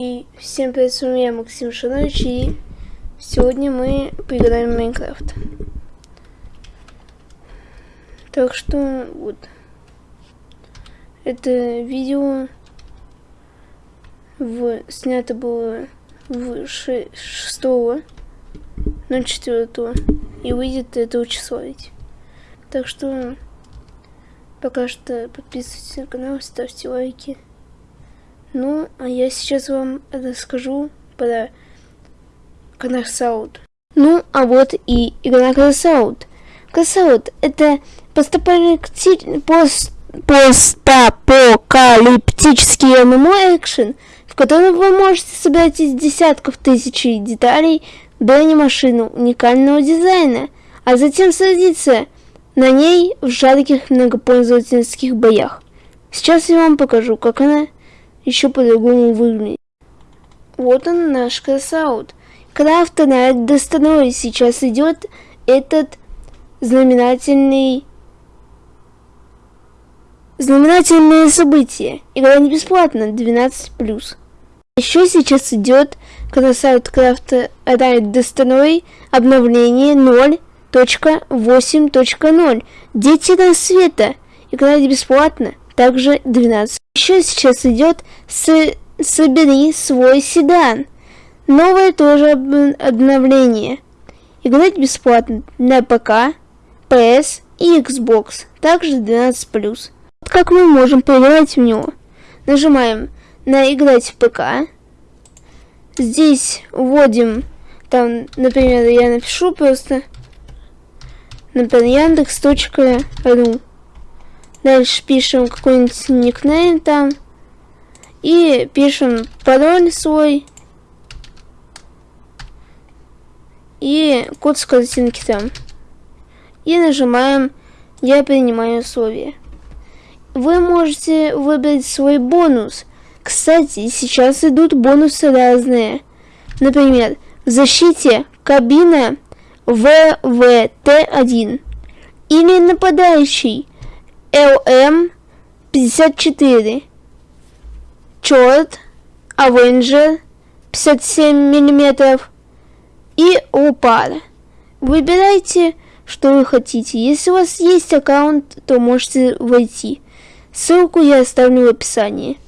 И всем привет, с вами я, Максим Шанович, и сегодня мы поиграем в Майнкрафт. Так что, вот. Это видео в, снято было в 6 на 4 и выйдет этого числа. Так что, пока что подписывайтесь на канал, ставьте лайки. Ну, а я сейчас вам расскажу про Crossout. Ну, а вот и игра Crossout. Crossout — это постапокалиптический MMO-экшен, в котором вы можете собирать из десятков тысяч деталей бронемашину уникального дизайна, а затем садиться на ней в жарких многопользовательских боях. Сейчас я вам покажу, как она еще по-другому выглядит. Вот он наш красаут. Крафта на достанове сейчас идет этот знаменательный знаменательное событие. Игра не бесплатна, 12+. Еще сейчас идет красаут крафта Райд Достановой обновление 0.8.0. Дети рассвета. Не бесплатна также 12. Еще сейчас идет с «Собери свой седан». Новое тоже обновление. Играть бесплатно на ПК, PS и Xbox, также 12+. Вот как мы можем поиграть в него. Нажимаем на «Играть в ПК». Здесь вводим, там, например, я напишу просто, например, яндекс.ру. Дальше пишем какой-нибудь никнейм там. И пишем пароль свой. И код с картинки там. И нажимаем «Я принимаю условия». Вы можете выбрать свой бонус. Кстати, сейчас идут бонусы разные. Например, в защите кабина ВВТ-1 или нападающий LM54, Черт, Avenger 57 мм и Лупар. Выбирайте, что вы хотите. Если у вас есть аккаунт, то можете войти. Ссылку я оставлю в описании.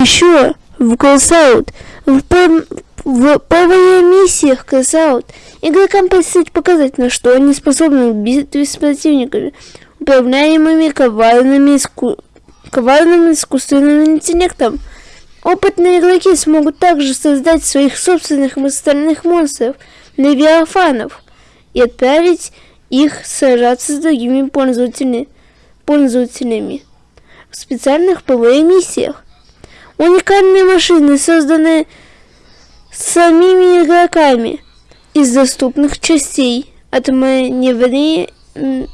Еще в Crossout, в, в PvE миссиях Crossout, игрокам предстоит показать, на что они способны в битве с противниками управляемыми коварными иску... коварным искусственным интеллектом. Опытные игроки смогут также создать своих собственных стальных монстров, левиафанов, и отправить их сражаться с другими пользователями, пользователями в специальных ПВ миссиях. Уникальные машины, созданные самими игроками из доступных частей от маневри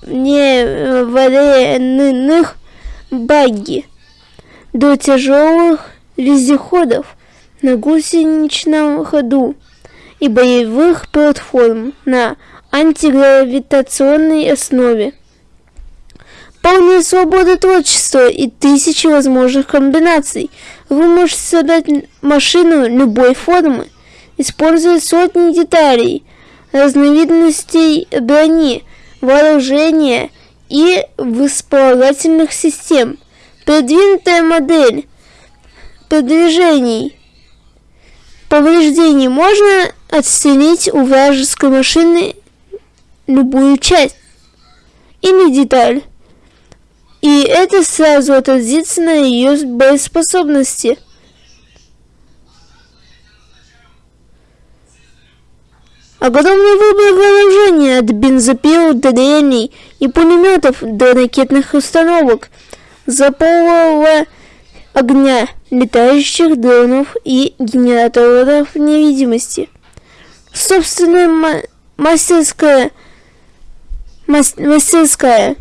невареных багги до тяжелых вездеходов на гусеничном ходу и боевых платформ на антигравитационной основе. Полная свобода творчества и тысячи возможных комбинаций. Вы можете создать машину любой формы, используя сотни деталей, разновидностей брони, вооружения и вспомогательных систем. Продвинутая модель продвижений повреждений можно отстелить у вражеской машины любую часть или деталь. И это сразу отразится на ее боеспособности. Огромный выбор вооружения от бензопил до дрелей и пулеметов до ракетных установок, запалого огня, летающих дронов и генераторов невидимости. Собственная мастерская, мастерская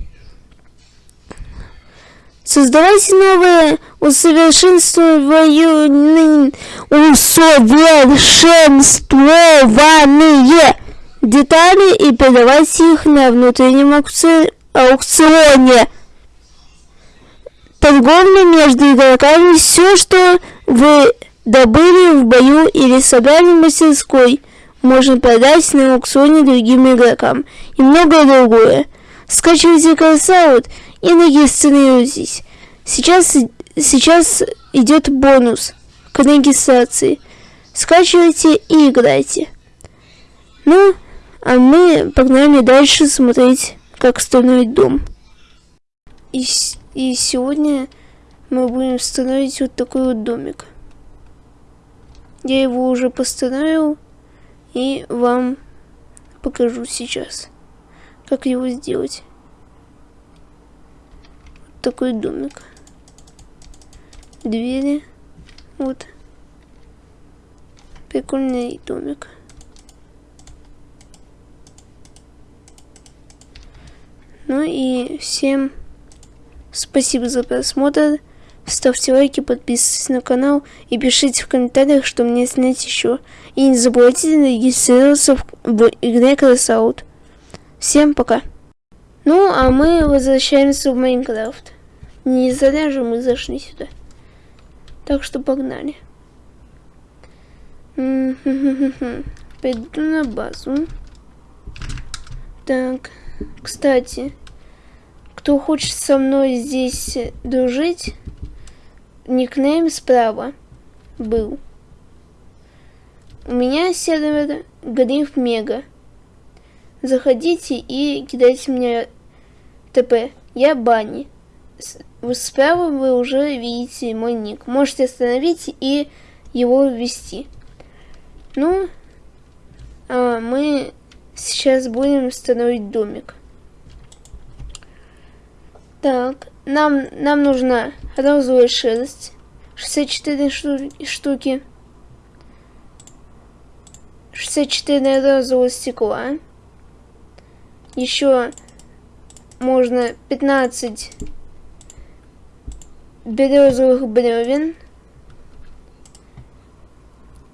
Создавайте новые усовершенствованные, усовершенствованные детали и продавайте их на внутреннем аукционе. Торговля между игроками все, что вы добыли в бою или собрали в мастерской, можно продать на аукционе другим игрокам и многое другое. Скачивайте Красаут и регистрируйтесь. Сейчас, сейчас идет бонус к регистрации. Скачивайте и играйте. Ну, а мы погнали дальше смотреть, как строить дом. И, и сегодня мы будем строить вот такой вот домик. Я его уже построил и вам покажу сейчас, как его сделать. Вот такой домик. Двери. Вот. Прикольный домик. Ну и всем спасибо за просмотр. Ставьте лайки, подписывайтесь на канал и пишите в комментариях, что мне снять еще. И не забывайте регистрироваться в игре Crossout. Всем пока. Ну, а мы возвращаемся в Майнкрафт. Не зря же мы зашли сюда. Так что погнали. Пойду на базу. Так, кстати, кто хочет со мной здесь дружить, никнейм справа был. У меня сервер Гриф Мега. Заходите и кидайте мне ТП. Я Бани. Справа вы уже видите мой ник. Можете остановить и его ввести. Ну, а мы сейчас будем строить домик. Так, нам, нам нужна розовая шерсть. 64 штуки. 64 розового стекла. Еще можно 15 березовых бревен.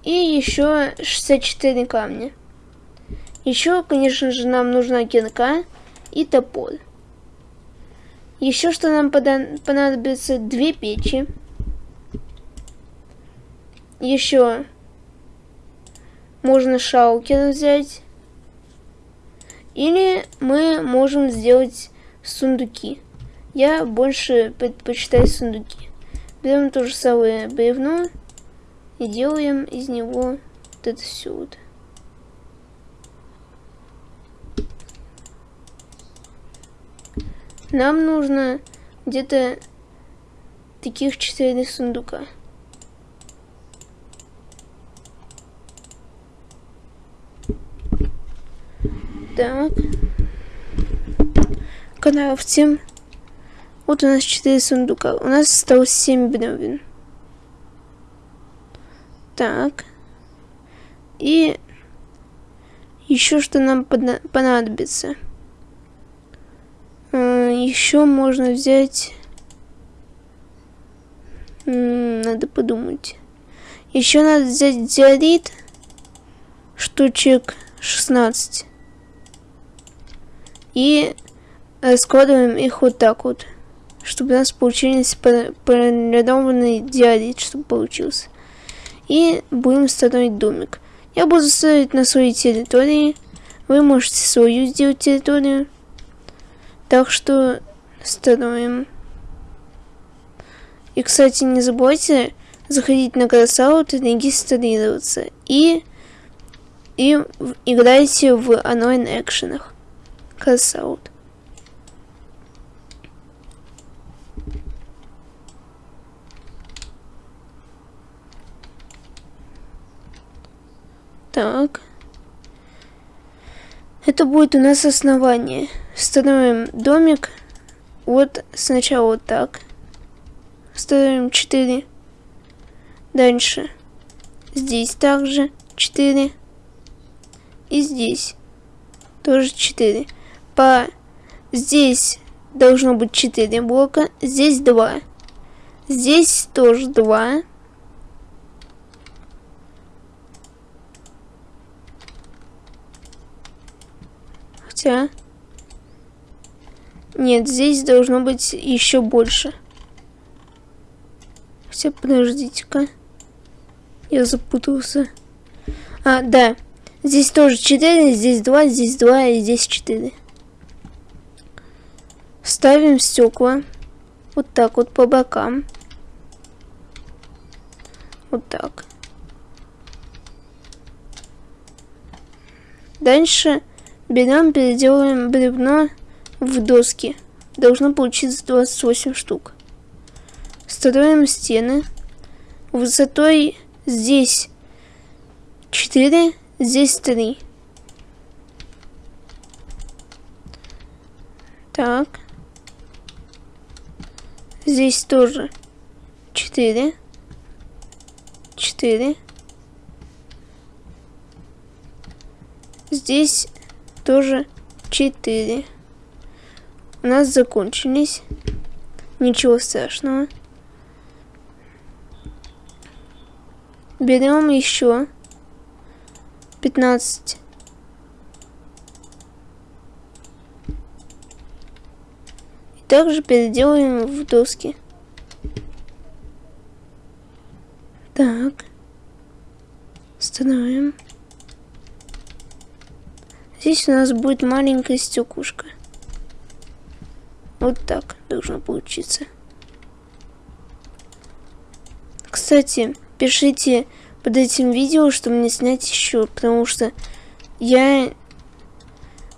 И еще 64 камня. Еще, конечно же, нам нужна кирка и топор. Еще что нам понадобится две печи. Еще можно шаукер взять. Или мы можем сделать сундуки. Я больше предпочитаю сундуки. Берем то же самое бревно и делаем из него вот это все вот. Нам нужно где-то таких четыре сундука. Так. Каналов 7. Вот у нас 4 сундука. У нас осталось 7 бревен. Так. И еще что нам понадобится. А, еще можно взять... Надо подумать. Еще надо взять диорит. Штучек 16. И раскладываем их вот так вот. Чтобы у нас получились полированный диорит, чтобы получился. И будем строить домик. Я буду строить на своей территории. Вы можете свою сделать территорию. Так что строим. И, кстати, не забывайте заходить на Красаут и регистрироваться. И, и играйте в онлайн-экшенах. Красаут. Так. Это будет у нас основание. Строим домик. Вот сначала вот так. Строим 4. Дальше. Здесь также 4. И здесь тоже 4. По... Здесь должно быть 4 блока. Здесь 2. Здесь тоже 2. Хотя... Нет, здесь должно быть еще больше. Хотя, подождите-ка. Я запутался. А, да. Здесь тоже 4, здесь 2, здесь 2 и здесь 4. Ставим стекла. Вот так вот по бокам. Вот так. Дальше берем, переделываем бревно в доски. Должно получиться 28 штук. Строим стены. Высотой здесь 4, здесь 3. Так. Здесь тоже 4. 4. Здесь тоже 4. У нас закончились. Ничего страшного. Берем еще 15. И также переделаем в доски. Так. Становим. Здесь у нас будет маленькая стекушка. Вот так должно получиться. Кстати, пишите под этим видео, что мне снять еще, потому что я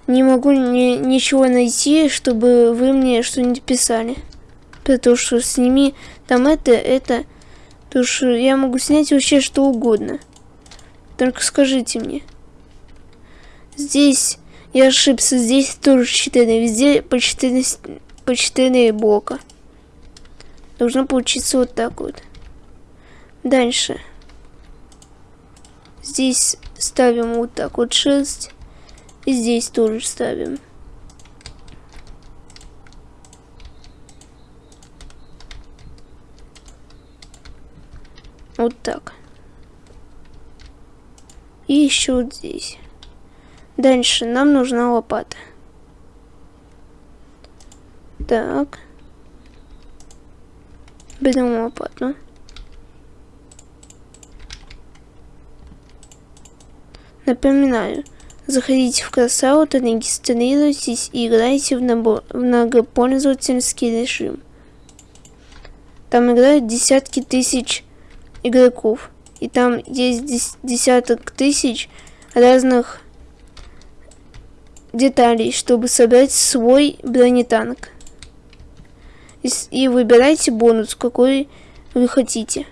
не могу ни, ничего найти, чтобы вы мне что-нибудь писали. Потому что сними там это, это. Потому что я могу снять вообще что угодно. Только скажите мне. Здесь я ошибся, здесь тоже 4, везде по 4, по 4 блока. Должно получиться вот так вот. Дальше. Здесь ставим вот так вот 6. И здесь тоже ставим. Вот так. И еще вот здесь. Дальше нам нужна лопата. Так. Берем лопату. Напоминаю, заходите в Красаут, регистрируйтесь и играйте в, набор, в многопользовательский режим. Там играют десятки тысяч игроков. И там есть десяток тысяч разных деталей, чтобы собрать свой бронетанк. И, выбирайте бонус, какой вы хотите.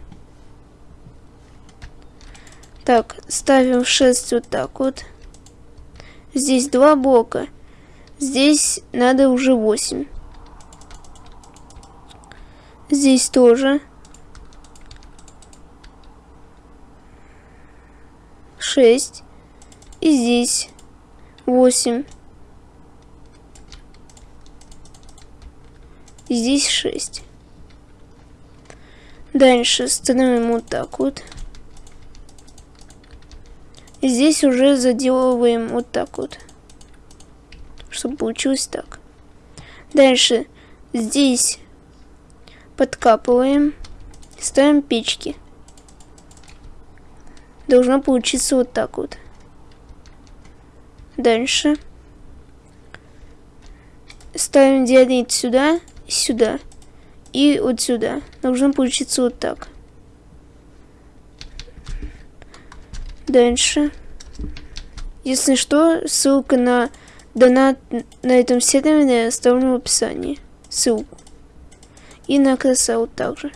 Так, ставим 6 вот так вот. Здесь два блока. Здесь надо уже 8. Здесь тоже. 6. И здесь 8. И здесь 6. Дальше становим вот так вот. Здесь уже заделываем вот так вот. Чтобы получилось так. Дальше здесь подкапываем. Ставим печки. Должно получиться вот так вот. Дальше. Ставим диадрит сюда сюда. И вот сюда. Должно получиться вот так. Дальше. Если что, ссылка на донат на этом сервере я оставлю в описании. Ссылку. И на красаут также.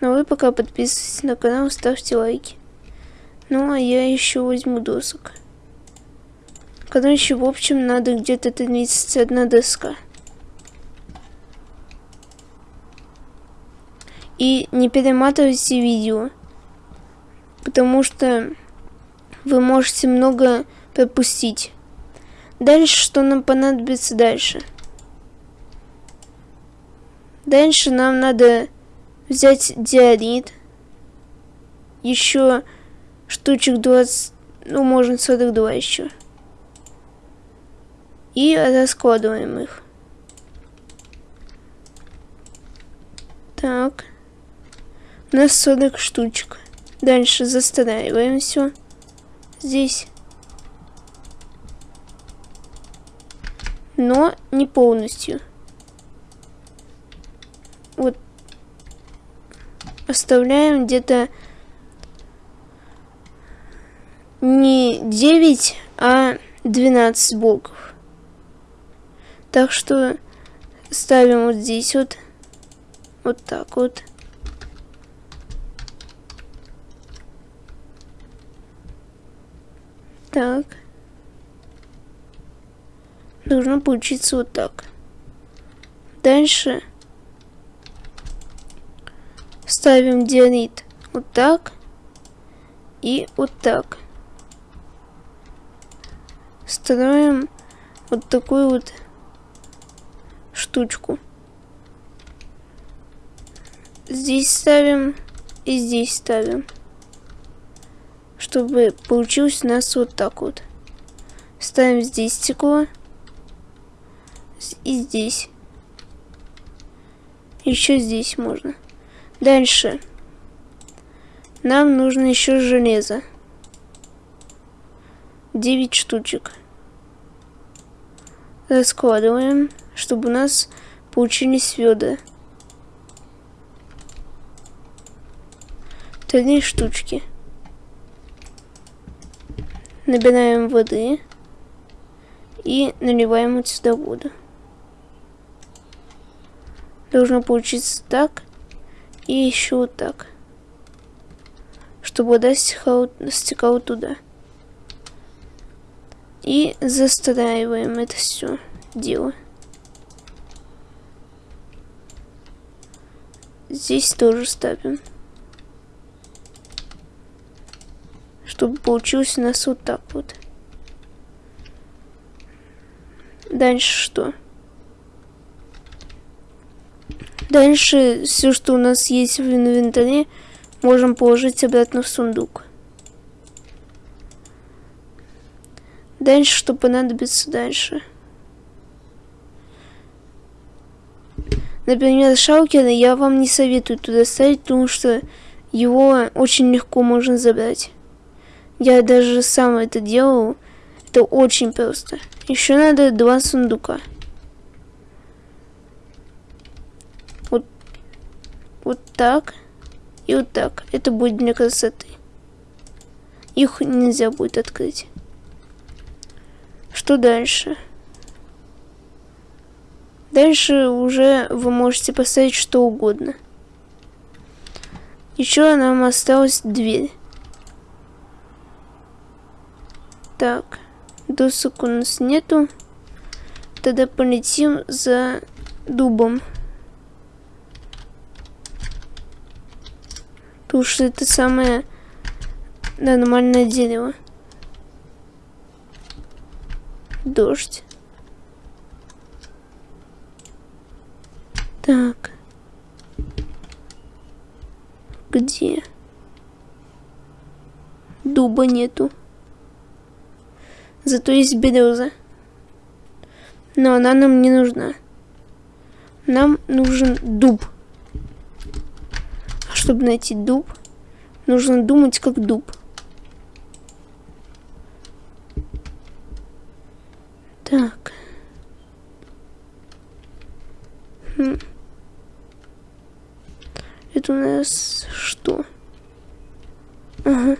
Ну а вы пока подписывайтесь на канал, ставьте лайки. Ну а я еще возьму досок. Короче, в общем, надо где-то 31 доска. И не перематывайте видео, потому что вы можете много пропустить. Дальше, что нам понадобится дальше? Дальше нам надо взять диорит, еще штучек 20, ну, можно 42 еще. И раскладываем их. Так. У нас 40 штучек. Дальше застраиваем все. Здесь. Но не полностью. Вот. Оставляем где-то не 9, а 12 блоков. Так что ставим вот здесь вот. Вот так вот. Так. Должно получиться вот так. Дальше ставим диорит вот так и вот так. Строим вот такую вот штучку. Здесь ставим и здесь ставим. Чтобы получилось у нас вот так вот. Ставим здесь стекло. И здесь. Еще здесь можно. Дальше. Нам нужно еще железо. 9 штучек. Раскладываем, чтобы у нас получились ведра. Три штучки. Набираем воды и наливаем вот сюда воду. Должно получиться так и еще вот так, чтобы вода стекала, стекала туда. И застраиваем это все дело. Здесь тоже ставим. Чтобы получилось у нас вот так вот. Дальше что? Дальше все, что у нас есть в инвентаре, можем положить обратно в сундук. Дальше, что понадобится дальше. Например, шалкера я вам не советую туда ставить, потому что его очень легко можно забрать. Я даже сам это делал. Это очень просто. Еще надо два сундука. Вот, вот так и вот так. Это будет для красоты. Их нельзя будет открыть. Что дальше? Дальше уже вы можете поставить что угодно. Еще нам осталась дверь. Так, досок у нас нету. Тогда полетим за дубом. Потому что это самое нормальное дерево дождь. Так. Где? Дуба нету. Зато есть береза. Но она нам не нужна. Нам нужен дуб. А чтобы найти дуб, нужно думать как дуб. Так. Хм. Это у нас что? Ага,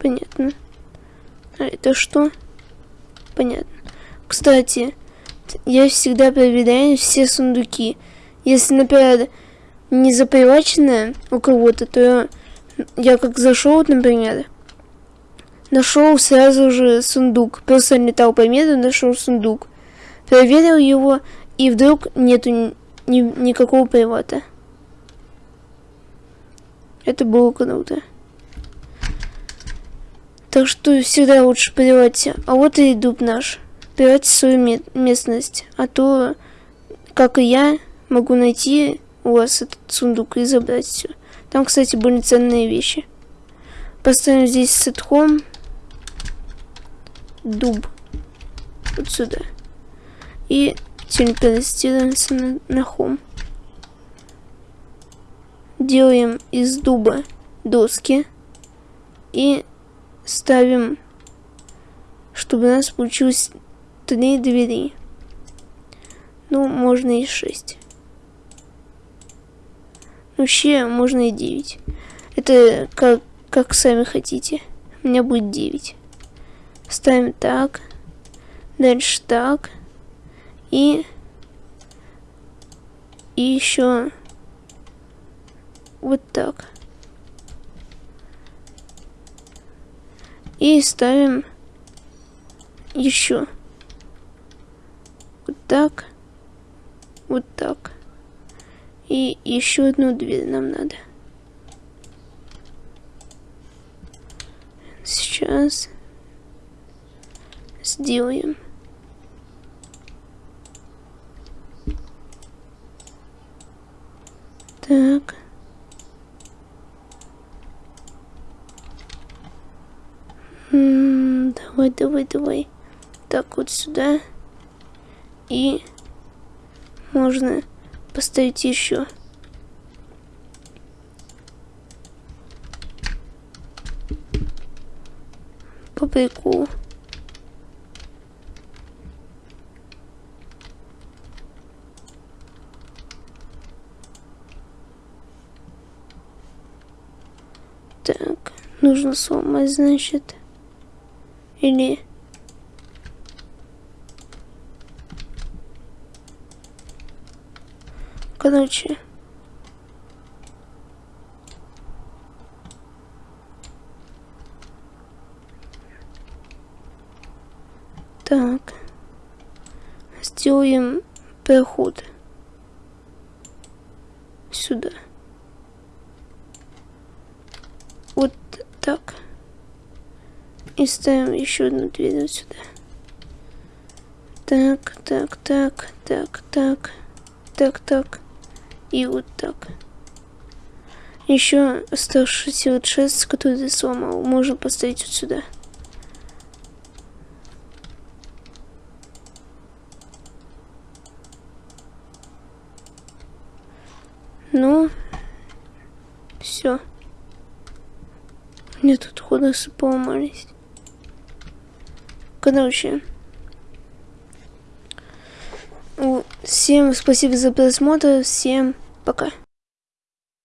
понятно. А это что? Понятно. Кстати, я всегда проверяю все сундуки. Если, например, не запривачено у кого-то, то я как зашел, например, Нашел сразу же сундук. Просто летал по миру, нашел сундук. Проверил его, и вдруг нету ни, ни, никакого привата. Это было круто. Так что всегда лучше привать. А вот и дуб наш. Привать свою местность. А то, как и я, могу найти у вас этот сундук и забрать все. Там, кстати, были ценные вещи. Поставим здесь сетхом дуб. Вот сюда. И телепортируемся на, на хом. делаем из дуба доски и ставим, чтобы у нас получилось три двери. Ну, можно и шесть. Вообще, можно и девять. Это как, как сами хотите. У меня будет девять. Ставим так. Дальше так. И... И еще... Вот так. И ставим еще вот так, вот так. И еще одну дверь нам надо. Сейчас сделаем. Давай, давай, давай. Так, вот сюда. И можно поставить еще. По приколу. Так, нужно сломать, значит. Или... Короче. Так. Сделаем проход. Сюда. Вот так. И ставим еще одну дверь вот сюда. Так, так, так, так, так, так, так. И вот так. Еще оставшийся вот шест, который ты сломал, можно поставить вот сюда. Ну, все. Мне тут ходосы поломались. Короче. Всем спасибо за просмотр. Всем пока.